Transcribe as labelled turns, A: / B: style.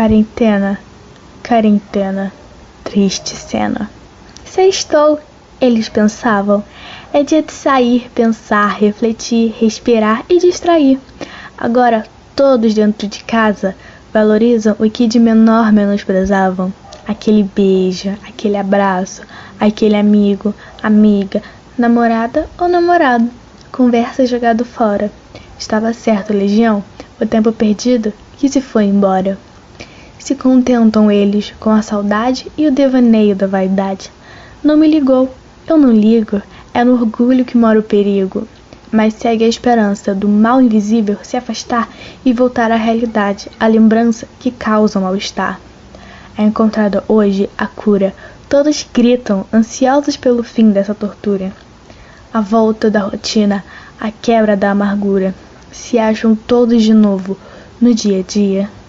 A: Quarentena, quarentena, triste cena. Sextou, eles pensavam. É dia de sair, pensar, refletir, respirar e distrair. Agora, todos dentro de casa valorizam o que de menor menosprezavam. Aquele beijo, aquele abraço, aquele amigo, amiga, namorada ou namorado. Conversa jogado fora. Estava certo, Legião? O tempo perdido que se foi embora. Se contentam eles com a saudade e o devaneio da vaidade. Não me ligou, eu não ligo, é no orgulho que mora o perigo. Mas segue a esperança do mal invisível se afastar e voltar à realidade, a lembrança que causa o mal-estar. É encontrada hoje a cura. Todos gritam, ansiosos pelo fim dessa tortura. A volta da rotina, a quebra da amargura. Se acham todos de novo no dia a dia.